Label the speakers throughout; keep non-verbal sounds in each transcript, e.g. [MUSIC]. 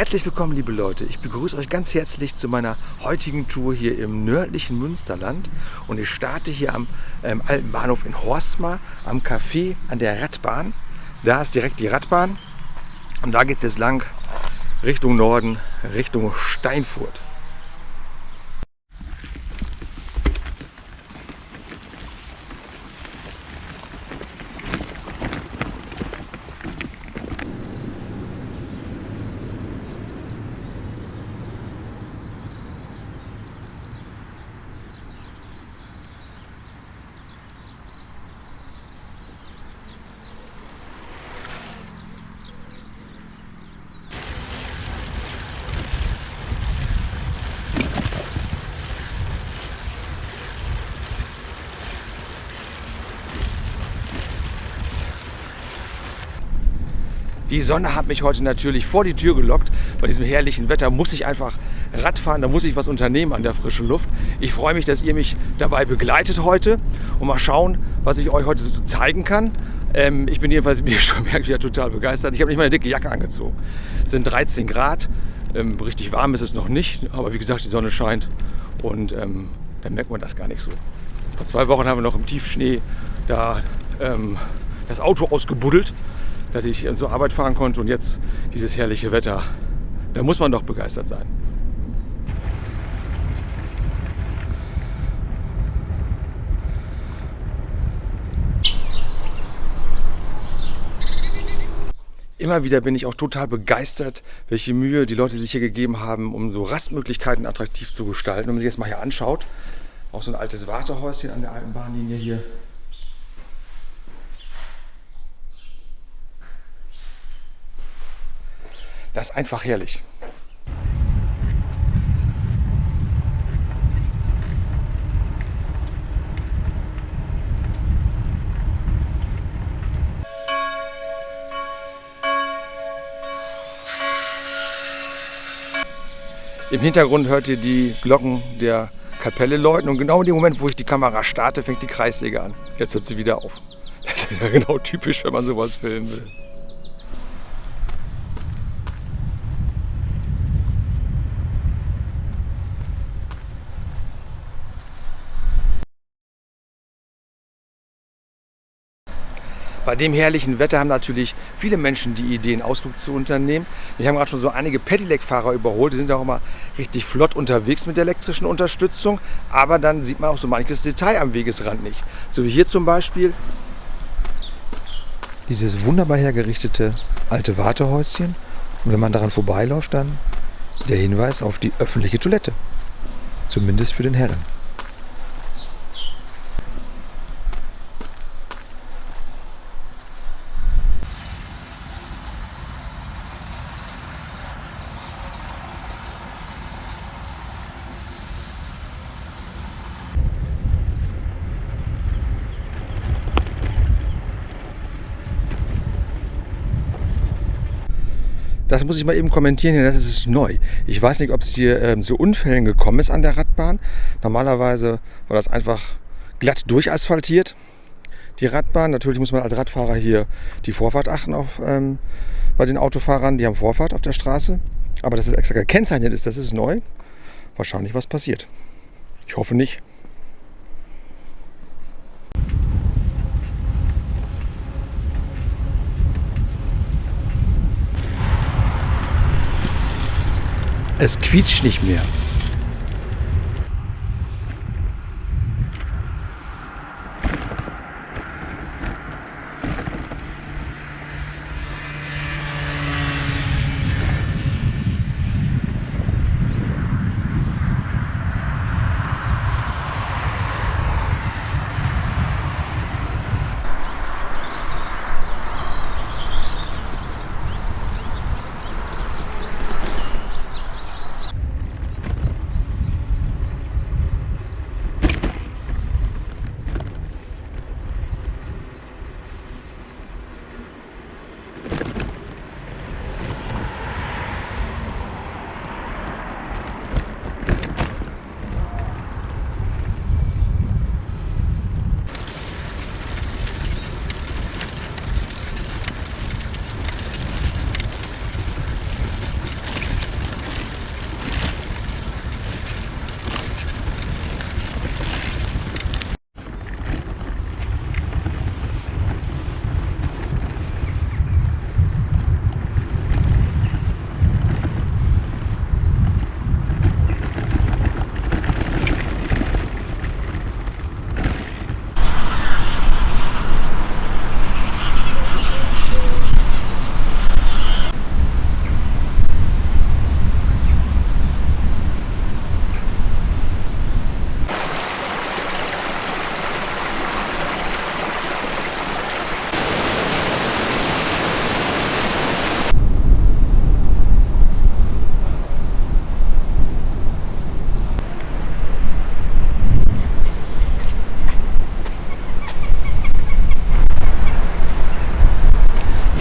Speaker 1: Herzlich willkommen, liebe Leute. Ich begrüße euch ganz herzlich zu meiner heutigen Tour hier im nördlichen Münsterland. Und ich starte hier am ähm, alten Bahnhof in Horstmar, am Café an der Radbahn. Da ist direkt die Radbahn. Und da geht es jetzt lang Richtung Norden, Richtung Steinfurt. Die Sonne hat mich heute natürlich vor die Tür gelockt. Bei diesem herrlichen Wetter muss ich einfach Radfahren, da muss ich was unternehmen an der frischen Luft. Ich freue mich, dass ihr mich dabei begleitet heute und mal schauen, was ich euch heute so zeigen kann. Ähm, ich bin jedenfalls, [LAUGHS] wie ihr schon merkt, wieder total begeistert. Ich habe nicht mal eine dicke Jacke angezogen. Es sind 13 Grad. Ähm, richtig warm ist es noch nicht, aber wie gesagt, die Sonne scheint und ähm, dann merkt man das gar nicht so. Vor zwei Wochen haben wir noch im Tiefschnee da ähm, das Auto ausgebuddelt dass ich zur Arbeit fahren konnte und jetzt dieses herrliche Wetter. Da muss man doch begeistert sein. Immer wieder bin ich auch total begeistert, welche Mühe die Leute sich hier gegeben haben, um so Rastmöglichkeiten attraktiv zu gestalten. Wenn man sich jetzt mal hier anschaut, auch so ein altes Wartehäuschen an der alten Bahnlinie hier, Das ist einfach herrlich. Im Hintergrund hört ihr die Glocken der Kapelle läuten und genau in dem Moment, wo ich die Kamera starte, fängt die Kreissäge an. Jetzt hört sie wieder auf. [LAUGHS] Das ist ja genau typisch, wenn man sowas filmen will. Bei dem herrlichen Wetter haben natürlich viele Menschen die Idee, einen Ausflug zu unternehmen. Wir haben gerade schon so einige Pedelec-Fahrer überholt. Die sind auch immer richtig flott unterwegs mit der elektrischen Unterstützung. Aber dann sieht man auch so manches Detail am Wegesrand nicht. So wie hier zum Beispiel dieses wunderbar hergerichtete alte Wartehäuschen. Und wenn man daran vorbeiläuft, dann der Hinweis auf die öffentliche Toilette. Zumindest für den Herren. Das muss ich mal eben kommentieren hier, das ist neu. Ich weiß nicht, ob es hier ähm, zu Unfällen gekommen ist an der Radbahn. Normalerweise war das einfach glatt durchasphaltiert, die Radbahn. Natürlich muss man als Radfahrer hier die Vorfahrt achten auf, ähm, bei den Autofahrern. Die haben Vorfahrt auf der Straße. Aber dass es extra gekennzeichnet ist, das ist neu. Wahrscheinlich was passiert. Ich hoffe nicht. Es quietscht nicht mehr.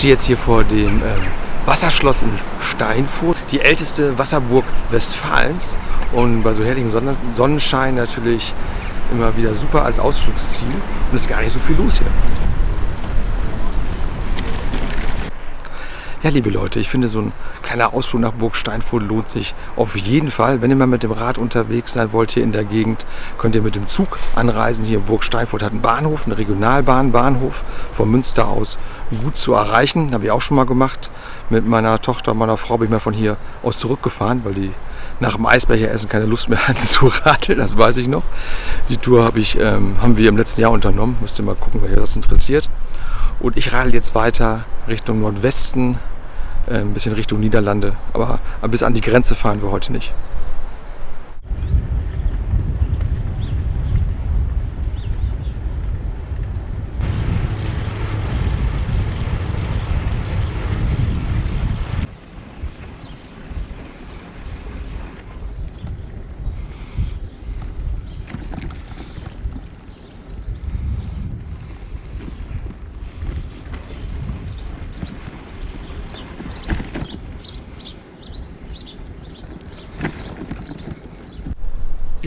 Speaker 1: Stehe jetzt hier vor dem ähm, Wasserschloss in Steinfurt, die älteste Wasserburg Westfalens und bei so herrlichem Sonnenschein natürlich immer wieder super als Ausflugsziel und es ist gar nicht so viel los hier. Ja, liebe Leute, ich finde so ein kleiner Ausflug nach Burg Steinfurt lohnt sich auf jeden Fall. Wenn ihr mal mit dem Rad unterwegs sein wollt hier in der Gegend, könnt ihr mit dem Zug anreisen. Hier Burg Steinfurt hat einen Bahnhof, einen Regionalbahnbahnhof von Münster aus gut zu erreichen. Habe ich auch schon mal gemacht. Mit meiner Tochter und meiner Frau bin ich mal von hier aus zurückgefahren, weil die nach dem Eisbecheressen keine Lust mehr [LAUGHS] hatten zu radeln, das weiß ich noch. Die Tour hab ich, ähm, haben wir im letzten Jahr unternommen. Müsst ihr mal gucken, wer das interessiert. Und ich radel jetzt weiter Richtung Nordwesten, ein bisschen Richtung Niederlande. Aber bis an die Grenze fahren wir heute nicht.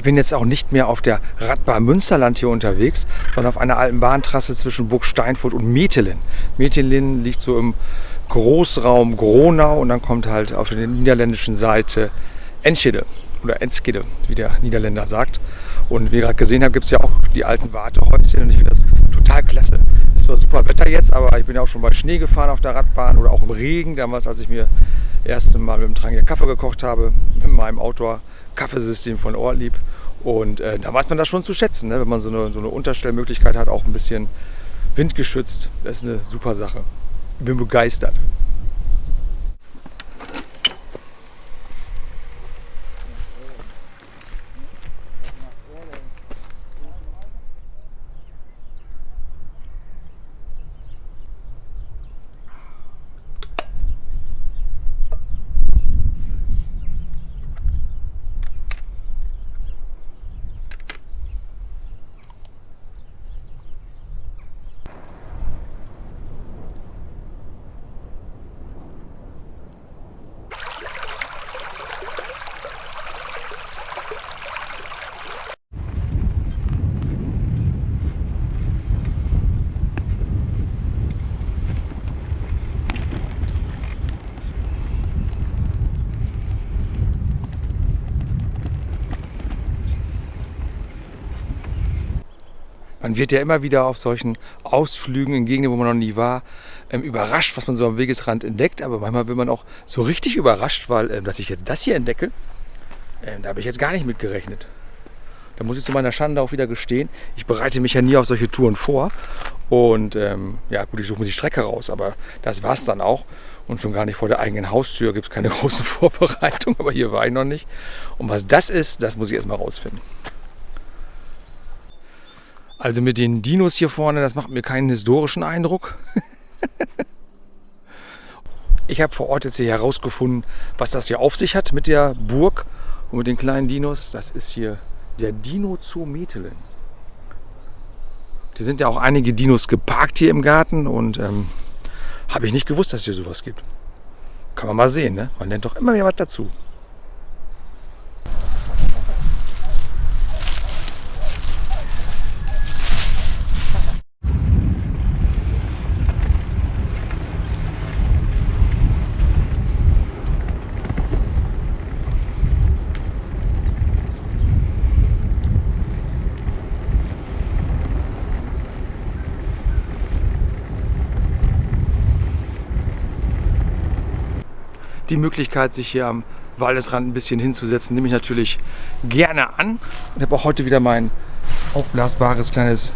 Speaker 1: Ich bin jetzt auch nicht mehr auf der Radbahn Münsterland hier unterwegs, sondern auf einer alten Bahntrasse zwischen Burg Steinfurt und Metelen. Metelen liegt so im Großraum Gronau und dann kommt halt auf der niederländischen Seite Enschede oder Enskede, wie der Niederländer sagt. Und wie ihr gerade gesehen habt, gibt es ja auch die alten Wartehäuschen und ich finde das total klasse. Es war super Wetter jetzt, aber ich bin ja auch schon bei Schnee gefahren auf der Radbahn oder auch im Regen, damals als ich mir das erste Mal mit dem Trangier Kaffee gekocht habe, in meinem Outdoor Kaffeesystem von Ortlieb. Und äh, da weiß man das schon zu schätzen, ne? wenn man so eine, so eine Unterstellmöglichkeit hat, auch ein bisschen windgeschützt. Das ist eine super Sache. Ich bin begeistert. Man wird ja immer wieder auf solchen Ausflügen in Gegenden, wo man noch nie war, ähm, überrascht, was man so am Wegesrand entdeckt. Aber manchmal wird man auch so richtig überrascht, weil, ähm, dass ich jetzt das hier entdecke, ähm, da habe ich jetzt gar nicht mit gerechnet. Da muss ich zu meiner Schande auch wieder gestehen, ich bereite mich ja nie auf solche Touren vor. Und ähm, ja gut, ich suche mir die Strecke raus, aber das war es dann auch. Und schon gar nicht vor der eigenen Haustür gibt es keine [LAUGHS] große Vorbereitung, aber hier war ich noch nicht. Und was das ist, das muss ich erstmal rausfinden. Also mit den Dinos hier vorne, das macht mir keinen historischen Eindruck. [LAUGHS] ich habe vor Ort jetzt hier herausgefunden, was das hier auf sich hat mit der Burg und mit den kleinen Dinos. Das ist hier der Dino Zoo Metelen. Hier sind ja auch einige Dinos geparkt hier im Garten und ähm, habe ich nicht gewusst, dass es hier sowas gibt. Kann man mal sehen, ne? Man lernt doch immer mehr was dazu. Die Möglichkeit, sich hier am Waldesrand ein bisschen hinzusetzen, nehme ich natürlich gerne an. Ich habe auch heute wieder mein aufblasbares kleines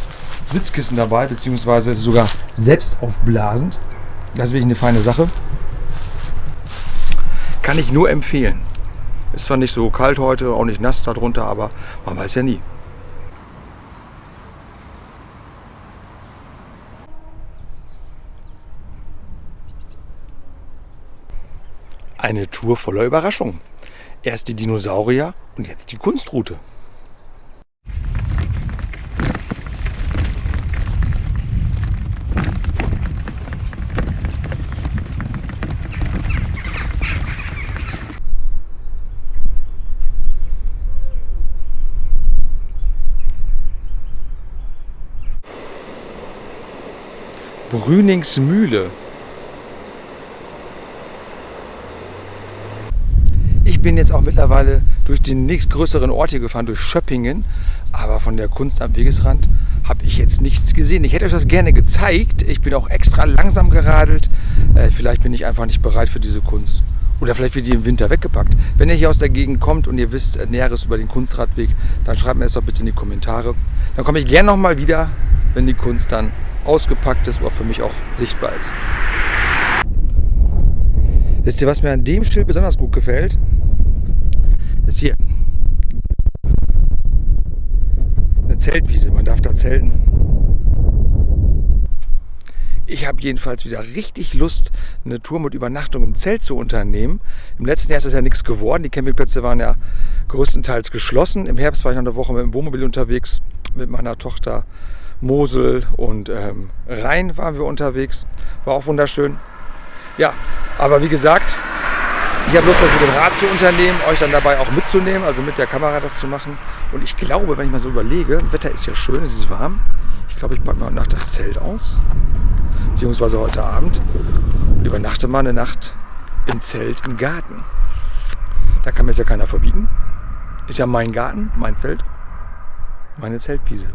Speaker 1: Sitzkissen dabei, beziehungsweise sogar selbst aufblasend. Das ist wirklich eine feine Sache. Kann ich nur empfehlen. Ist zwar nicht so kalt heute, auch nicht nass darunter, aber man weiß ja nie. Eine Tour voller Überraschungen. Erst die Dinosaurier und jetzt die Kunstroute. Brünings Mühle, bin jetzt auch mittlerweile durch den nächstgrößeren Ort hier gefahren, durch Schöppingen. Aber von der Kunst am Wegesrand habe ich jetzt nichts gesehen. Ich hätte euch das gerne gezeigt. Ich bin auch extra langsam geradelt. Äh, vielleicht bin ich einfach nicht bereit für diese Kunst. Oder vielleicht wird die im Winter weggepackt. Wenn ihr hier aus der Gegend kommt und ihr wisst äh, Näheres über den Kunstradweg, dann schreibt mir das doch bitte in die Kommentare. Dann komme ich gerne nochmal wieder, wenn die Kunst dann ausgepackt ist oder für mich auch sichtbar ist. Wisst ihr, was mir an dem Schild besonders gut gefällt? Ist hier. Eine Zeltwiese, man darf da zelten. Ich habe jedenfalls wieder richtig Lust, eine Tour mit Übernachtung im Zelt zu unternehmen. Im letzten Jahr ist das ja nichts geworden. Die Campingplätze waren ja größtenteils geschlossen. Im Herbst war ich noch eine Woche mit dem Wohnmobil unterwegs mit meiner Tochter. Mosel und ähm, Rhein waren wir unterwegs. War auch wunderschön. Ja, aber wie gesagt, ich habe Lust, das mit dem Rad zu unternehmen, euch dann dabei auch mitzunehmen, also mit der Kamera das zu machen. Und ich glaube, wenn ich mal so überlege, Wetter ist ja schön, es ist warm. Ich glaube, ich packe mal nach das Zelt aus beziehungsweise heute Abend und übernachte mal eine Nacht im Zelt im Garten. Da kann mir es ja keiner verbieten. Ist ja mein Garten, mein Zelt, meine Zeltwiese.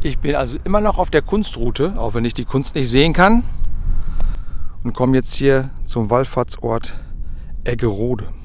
Speaker 1: Ich bin also immer noch auf der Kunstroute, auch wenn ich die Kunst nicht sehen kann. Und komme jetzt hier zum Wallfahrtsort Eggerode.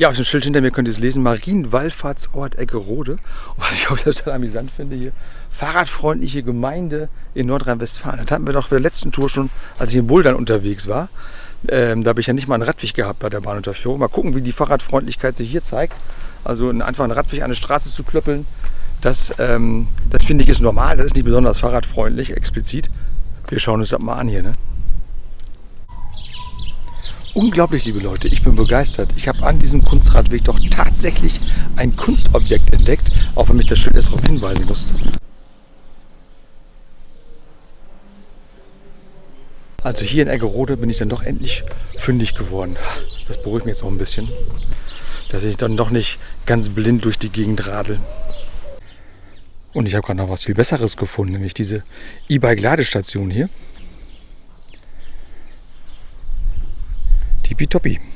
Speaker 1: Ja, auf dem Schild hinter mir könnt ihr es lesen. Marienwallfahrtsort Eckerode. Was ich auch total amüsant finde hier, fahrradfreundliche Gemeinde in Nordrhein-Westfalen. Das hatten wir doch bei der letzten Tour schon, als ich in Bouldern unterwegs war. Ähm, da habe ich ja nicht mal einen Radweg gehabt bei der Bahnunterführung. Mal gucken, wie die Fahrradfreundlichkeit sich hier zeigt. Also einfach einen Radweg an eine Straße zu klöppeln, das, ähm, das finde ich ist normal. Das ist nicht besonders fahrradfreundlich, explizit. Wir schauen uns das mal an hier. Ne? Unglaublich, liebe Leute, ich bin begeistert. Ich habe an diesem Kunstradweg doch tatsächlich ein Kunstobjekt entdeckt, auch wenn mich das Schild erst darauf hinweisen musste. Also hier in Eggerode bin ich dann doch endlich fündig geworden. Das beruhigt mich jetzt auch ein bisschen, dass ich dann doch nicht ganz blind durch die Gegend radel. Und ich habe gerade noch was viel Besseres gefunden, nämlich diese E-Bike-Ladestation hier. tippy-toppy.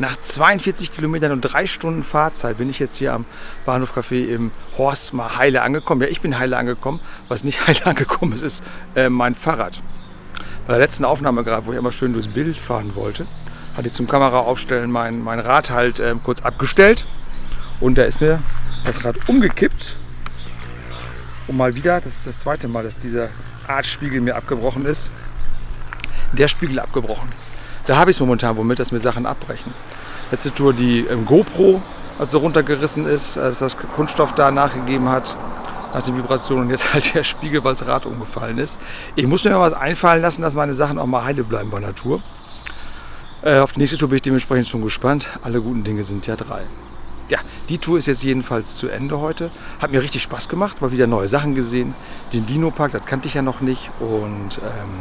Speaker 1: Nach 42 Kilometern und drei Stunden Fahrzeit bin ich jetzt hier am Bahnhof Café im Horst mal heile angekommen. Ja, ich bin heile angekommen. Was nicht [LAUGHS] heile angekommen ist, ist äh, mein Fahrrad. Bei der letzten Aufnahme gerade, wo ich immer schön durchs Bild fahren wollte, hatte ich zum Kameraaufstellen mein, mein Rad halt äh, kurz abgestellt. Und da ist mir das Rad umgekippt. Und mal wieder, das ist das zweite Mal, dass dieser Artspiegel mir abgebrochen ist. Der Spiegel abgebrochen. Da habe ich es momentan womit, dass mir Sachen abbrechen. Letzte Tour die ähm, GoPro, als sie runtergerissen ist, als das Kunststoff da nachgegeben hat nach den Vibrationen und jetzt halt der Spiegel, weil das Rad umgefallen ist. Ich muss mir mal was einfallen lassen, dass meine Sachen auch mal heile bleiben bei Natur. Äh, auf die nächste Tour bin ich dementsprechend schon gespannt. Alle guten Dinge sind ja drei. Ja, die Tour ist jetzt jedenfalls zu Ende heute. Hat mir richtig Spaß gemacht, mal wieder neue Sachen gesehen. Den Dino-Park, das kannte ich ja noch nicht. Und ähm,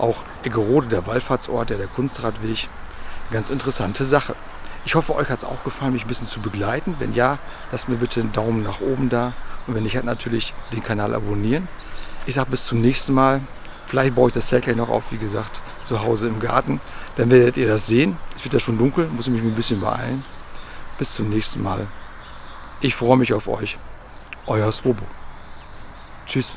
Speaker 1: auch Eggerode, der Wallfahrtsort, der, der Kunstradweg. Ganz interessante Sache. Ich hoffe, euch hat es auch gefallen, mich ein bisschen zu begleiten. Wenn ja, lasst mir bitte einen Daumen nach oben da. Und wenn nicht, halt natürlich den Kanal abonnieren. Ich sage bis zum nächsten Mal. Vielleicht baue ich das Zelt gleich noch auf, wie gesagt, zu Hause im Garten. Dann werdet ihr das sehen. Es wird ja schon dunkel, muss ich mich ein bisschen beeilen. Bis zum nächsten Mal. Ich freue mich auf euch. Euer Swobo. Tschüss.